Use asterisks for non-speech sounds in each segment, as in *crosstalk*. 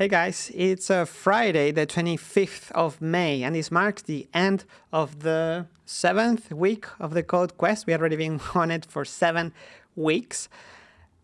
Hey guys, it's a Friday, the 25th of May, and this marks the end of the seventh week of the Code Quest. We already been *laughs* on it for seven weeks.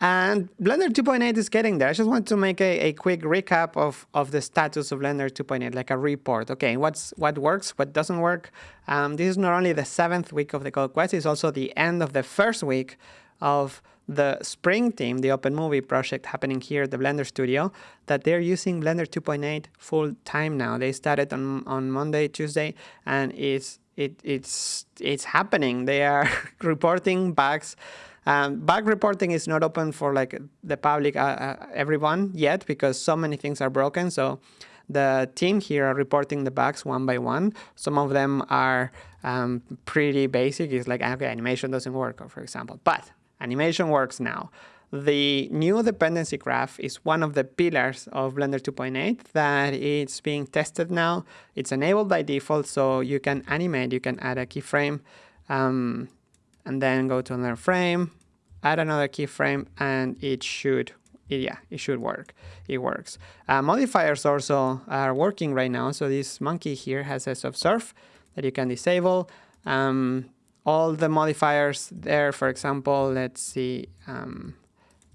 And Blender 2.8 is getting there. I just want to make a, a quick recap of, of the status of Blender 2.8, like a report. Okay, what's what works, what doesn't work. Um, this is not only the seventh week of the Code Quest, it's also the end of the first week of the Spring team, the Open Movie project happening here at the Blender Studio, that they're using Blender 2.8 full time now. They started on, on Monday, Tuesday, and it's it, it's it's happening. They are *laughs* reporting bugs. Um, bug reporting is not open for like the public, uh, uh, everyone yet, because so many things are broken. So the team here are reporting the bugs one by one. Some of them are um, pretty basic. It's like, okay, animation doesn't work, for example. But animation works now. The new dependency graph is one of the pillars of Blender 2.8 that it's being tested now. It's enabled by default, so you can animate, you can add a keyframe, um, and then go to another frame, add another keyframe, and it should, yeah, it should work. It works. Uh, modifiers also are working right now, so this monkey here has a subsurf that you can disable. Um, all the modifiers there, for example, let's see, um,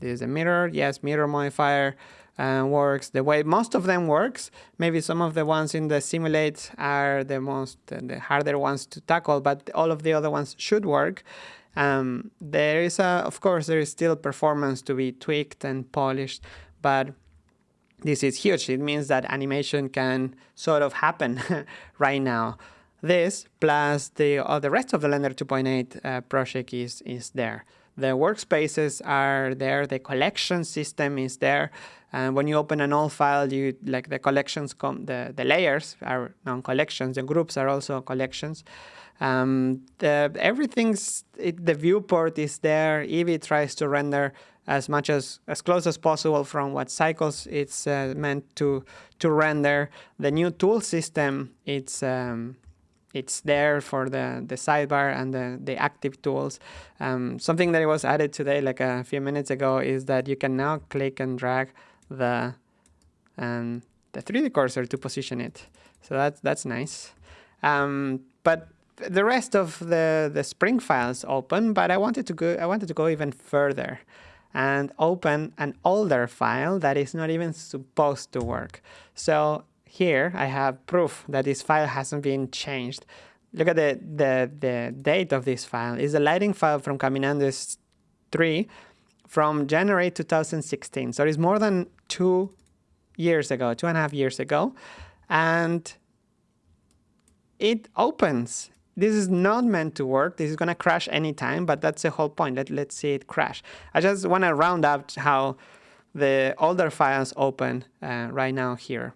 there's a mirror, yes, mirror modifier uh, works the way most of them works. Maybe some of the ones in the simulate are the most, uh, the harder ones to tackle, but all of the other ones should work. Um, there is a, of course, there is still performance to be tweaked and polished, but this is huge. It means that animation can sort of happen *laughs* right now. This plus the, uh, the rest of the Blender 2.8 uh, project is, is there. The workspaces are there, the collection system is there. And when you open an old file, you like the collections come, the, the layers are non-collections, the groups are also collections. Um, the, everything's, it, the viewport is there. Eevee tries to render as much as as close as possible from what cycles it's uh, meant to to render. The new tool system, it's um, it's there for the, the sidebar and the, the active tools. Um, something that was added today, like a few minutes ago, is that you can now click and drag the um, the 3D cursor to position it. So that's that's nice. Um, but the rest of the the Spring files open, but I wanted to go I wanted to go even further and open an older file that is not even supposed to work. So here I have proof that this file hasn't been changed. Look at the, the, the date of this file. It's a lighting file from Caminandes 3 from January 2016. So it's more than two years ago, two and a half years ago. And it opens. This is not meant to work. This is going to crash anytime, but that's the whole point. Let, let's see it crash. I just want to round up how the older files open uh, right now here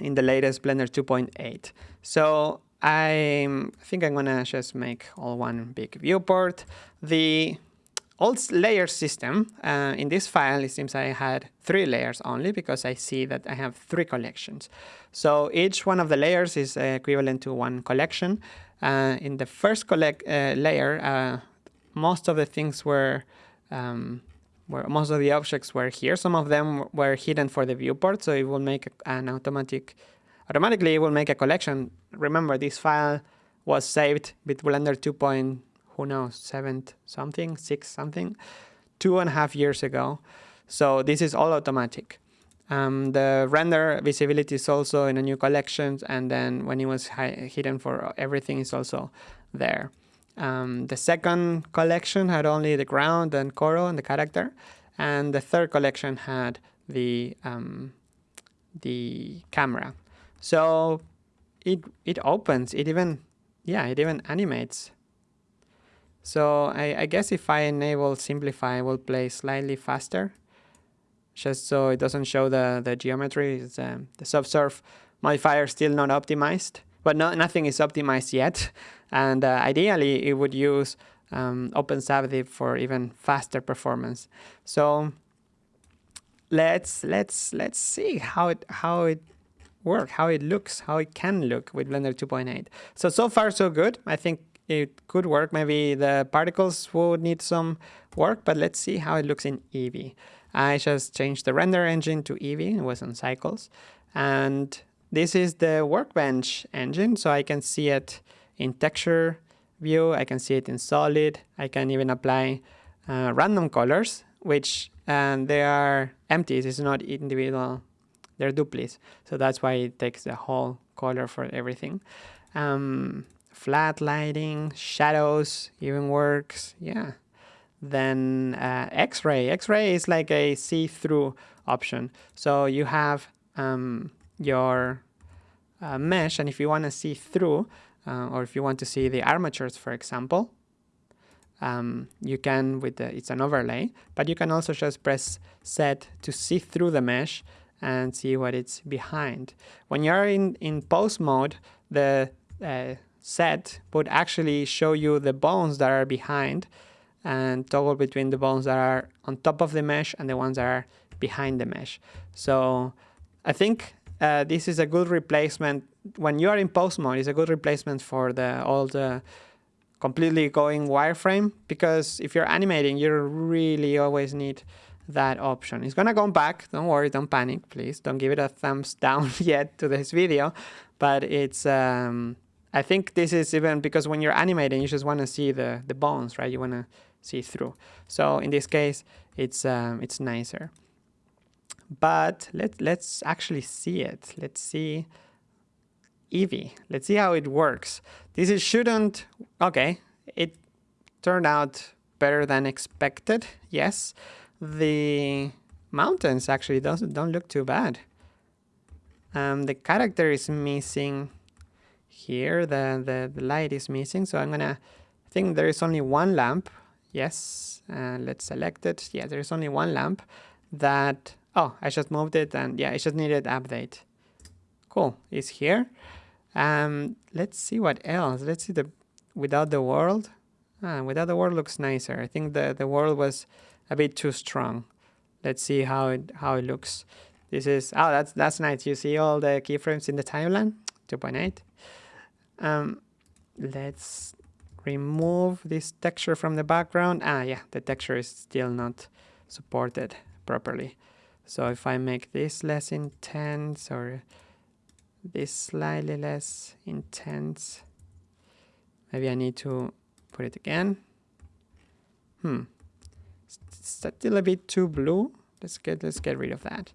in the latest Blender 2.8. So I think I'm gonna just make all one big viewport. The old layer system, uh, in this file, it seems I had three layers only because I see that I have three collections. So each one of the layers is equivalent to one collection. Uh, in the first collect uh, layer, uh, most of the things were um, where most of the objects were here. Some of them were hidden for the viewport, so it will make an automatic, automatically it will make a collection. Remember, this file was saved with Blender 2. Point, who knows, 7 something, 6 something, two and a half years ago. So this is all automatic. Um, the render visibility is also in a new collection, and then when it was hidden for everything is also there. Um, the second collection had only the ground and Koro and the character, and the third collection had the um, the camera. So it it opens. It even yeah it even animates. So I, I guess if I enable simplify, I will play slightly faster, just so it doesn't show the the geometry. It's, um, the subsurf modifier still not optimized, but no, nothing is optimized yet. And uh, ideally, it would use um, OpenSubdiv for even faster performance. So let's let's let's see how it how it works, how it looks, how it can look with Blender 2.8. So so far so good. I think it could work. Maybe the particles would need some work, but let's see how it looks in Eevee. I just changed the render engine to Eevee, it was on cycles. And this is the workbench engine, so I can see it in texture view, I can see it in solid, I can even apply uh, random colors, which and they are empty, it's not individual, they're duplies. So that's why it takes the whole color for everything. Um, flat lighting, shadows even works, yeah. Then uh, X-ray, X-ray is like a see-through option. So you have um, your uh, mesh, and if you want to see through, uh, or if you want to see the armatures, for example, um, you can with the, it's an overlay, but you can also just press set to see through the mesh and see what it's behind. When you're in, in pose mode, the uh, set would actually show you the bones that are behind and toggle between the bones that are on top of the mesh and the ones that are behind the mesh. So I think uh, this is a good replacement. When you are in pose mode, it's a good replacement for the all the completely going wireframe because if you're animating, you really always need that option. It's gonna come back. Don't worry, don't panic, please. Don't give it a thumbs *laughs* down yet to this video, but it's. Um, I think this is even because when you're animating, you just want to see the the bones, right? You want to see through. So in this case, it's um, it's nicer. But let let's actually see it. Let's see Eevee. Let's see how it works. This is shouldn't, okay, it turned out better than expected, yes. The mountains actually doesn't don't look too bad. Um, the character is missing here, the, the, the light is missing, so I'm gonna, I think there is only one lamp, yes, uh, let's select it, yeah, there is only one lamp that, oh, I just moved it and yeah, it just needed update. Cool, it's here. Um, let's see what else. Let's see the without the world. Ah, without the world looks nicer. I think the the world was a bit too strong. Let's see how it how it looks. This is oh that's that's nice. You see all the keyframes in the timeline. 2.8. Um, let's remove this texture from the background. Ah, yeah, the texture is still not supported properly. So if I make this less intense or this slightly less intense. Maybe I need to put it again. Hmm. Still a bit too blue. Let's get let's get rid of that.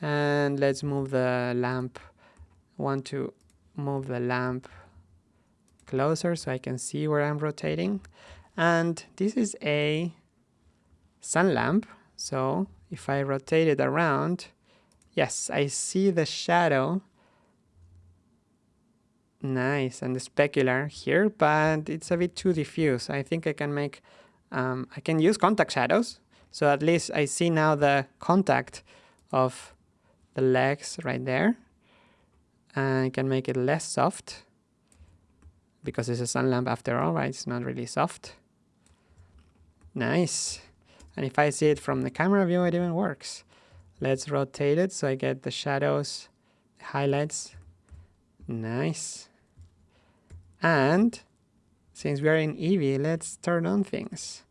And let's move the lamp. Want to move the lamp closer so I can see where I'm rotating. And this is a sun lamp. So if I rotate it around, yes, I see the shadow Nice, and the specular here, but it's a bit too diffuse. I think I can make, um, I can use contact shadows. So at least I see now the contact of the legs right there. I can make it less soft because it's a sun lamp after all, right? It's not really soft. Nice. And if I see it from the camera view, it even works. Let's rotate it so I get the shadows, highlights. Nice. And since we are in Eevee, let's turn on things.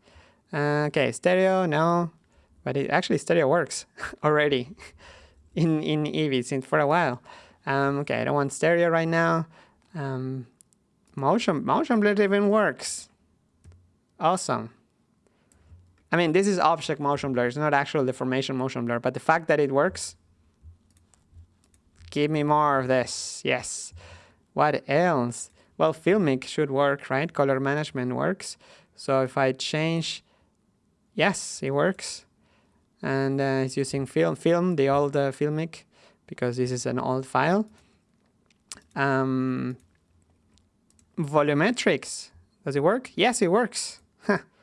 Uh, okay, stereo, no, but it actually stereo works *laughs* already *laughs* in, in Eevee since for a while. Um, okay, I don't want stereo right now. Um, motion, motion blur even works. Awesome. I mean, this is object motion blur. It's not actual deformation motion blur, but the fact that it works, give me more of this. Yes. What else? Well, Filmic should work, right? Color management works. So if I change, yes, it works. And uh, it's using film, film, the old uh, Filmic, because this is an old file. Um, volumetrics, does it work? Yes, it works. *laughs*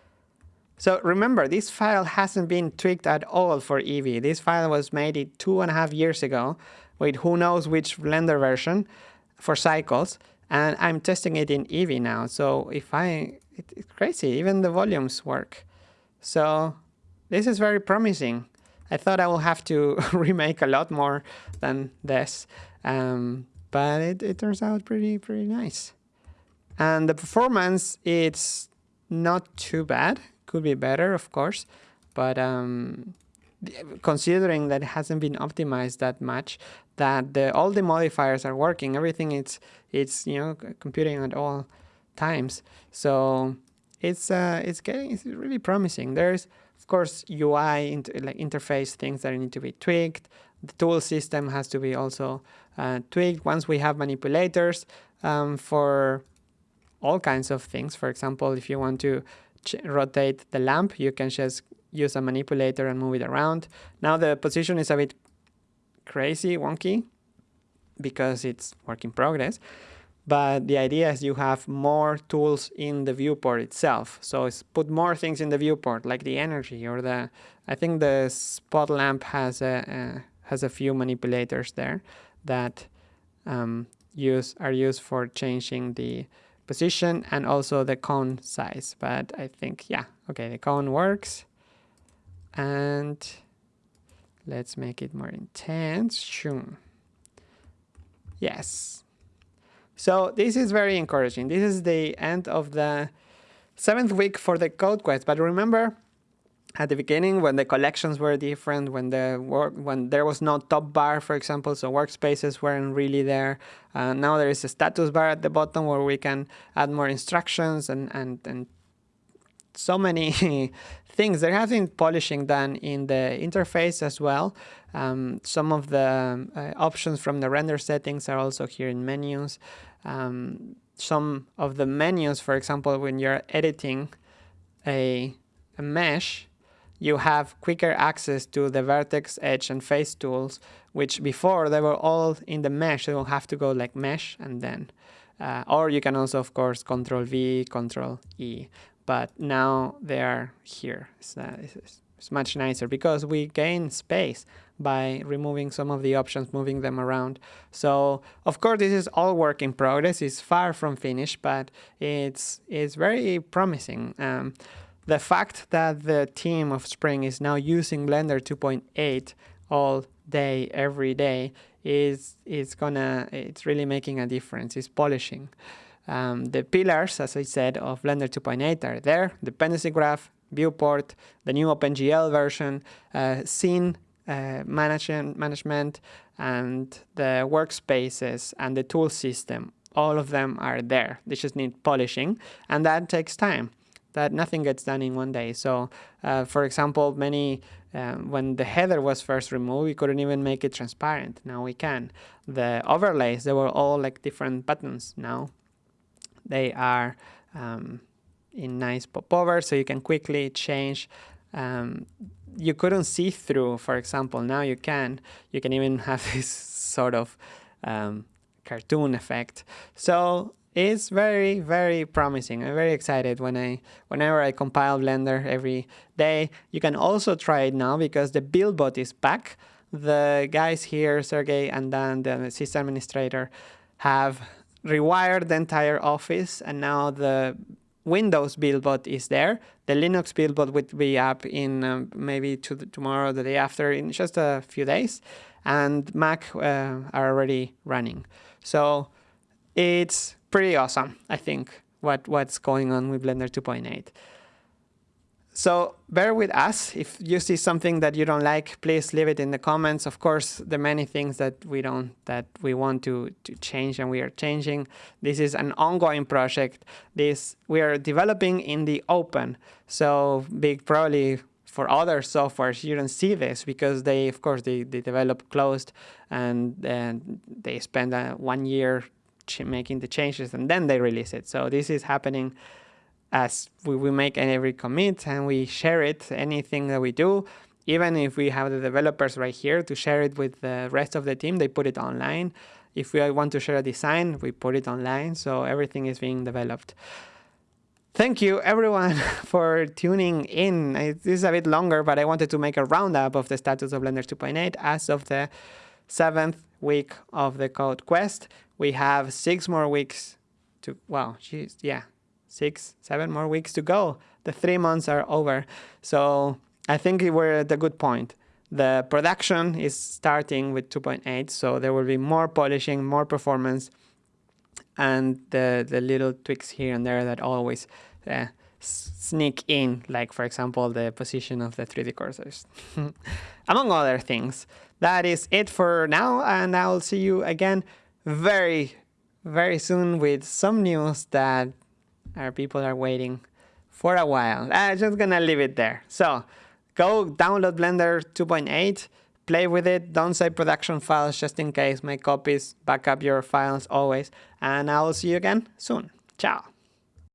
so remember, this file hasn't been tweaked at all for Eevee. This file was made two and a half years ago with who knows which Blender version for cycles and I'm testing it in Eevee now. So if I, it's crazy, even the volumes work. So this is very promising. I thought I will have to *laughs* remake a lot more than this, um, but it, it turns out pretty, pretty nice. And the performance, it's not too bad. Could be better, of course, but um, considering that it hasn't been optimized that much, that the, all the modifiers are working, everything it's it's you know computing at all times. So it's uh, it's getting it's really promising. There's of course UI inter like interface things that need to be tweaked. The tool system has to be also uh, tweaked. Once we have manipulators um, for all kinds of things. For example, if you want to rotate the lamp, you can just use a manipulator and move it around. Now the position is a bit crazy, wonky, because it's work in progress. But the idea is you have more tools in the viewport itself. So it's put more things in the viewport, like the energy or the, I think the spot lamp has a, has a few manipulators there that um, use are used for changing the position and also the cone size. But I think, yeah, okay, the cone works. And let's make it more intense. Shoom. Yes. So this is very encouraging. This is the end of the seventh week for the code quest. But remember, at the beginning when the collections were different, when the work when there was no top bar, for example, so workspaces weren't really there. Uh, now there is a status bar at the bottom where we can add more instructions and and and so many *laughs* things. There has been polishing done in the interface as well. Um, some of the uh, options from the render settings are also here in menus. Um, some of the menus, for example, when you're editing a, a mesh, you have quicker access to the vertex, edge, and face tools, which before they were all in the mesh. You will have to go like mesh and then, uh, or you can also, of course, Control V, Control E. But now they are here. It's, uh, it's, it's much nicer because we gain space by removing some of the options, moving them around. So of course this is all work in progress. It's far from finished, but it's it's very promising. Um, the fact that the team of Spring is now using Blender 2.8 all day, every day, is is gonna it's really making a difference. It's polishing. Um, the pillars, as I said, of Blender 2.8 are there: dependency graph, viewport, the new OpenGL version, uh, scene uh, management, management, and the workspaces and the tool system. All of them are there. They just need polishing, and that takes time that nothing gets done in one day. So, uh, for example, many um, when the header was first removed, we couldn't even make it transparent. Now we can. The overlays, they were all like different buttons. Now they are um, in nice popover, so you can quickly change. Um, you couldn't see through, for example. Now you can. You can even *laughs* have this sort of um, cartoon effect. So it's very very promising. I'm very excited when i whenever i compile blender every day. You can also try it now because the buildbot is back. The guys here sergey and then the system administrator have rewired the entire office and now the windows buildbot is there. The linux buildbot will be up in um, maybe to the, tomorrow the day after in just a few days. And mac uh, are already running. So it's pretty awesome, I think, what, what's going on with Blender 2.8. So bear with us. If you see something that you don't like, please leave it in the comments. Of course, are many things that we don't that we want to, to change and we are changing. This is an ongoing project. This we are developing in the open. So big probably for other softwares you don't see this because they of course they, they develop closed and, and they spend uh, one year making the changes and then they release it. So this is happening as we, we make every commit and we share it, anything that we do, even if we have the developers right here to share it with the rest of the team, they put it online. If we want to share a design, we put it online. So everything is being developed. Thank you everyone *laughs* for tuning in. This is a bit longer, but I wanted to make a roundup of the status of Blender 2.8 as of the seventh week of the code quest we have six more weeks to, well, geez, yeah, six, seven more weeks to go. The three months are over. So I think we're at a good point. The production is starting with 2.8, so there will be more polishing, more performance, and the, the little tweaks here and there that always uh, sneak in, like for example, the position of the 3D cursors, *laughs* among other things. That is it for now, and I'll see you again very, very soon with some news that our people are waiting for a while. I'm just gonna leave it there. So go download Blender 2.8, play with it, don't save production files just in case, make copies, back up your files always, and I will see you again soon. Ciao.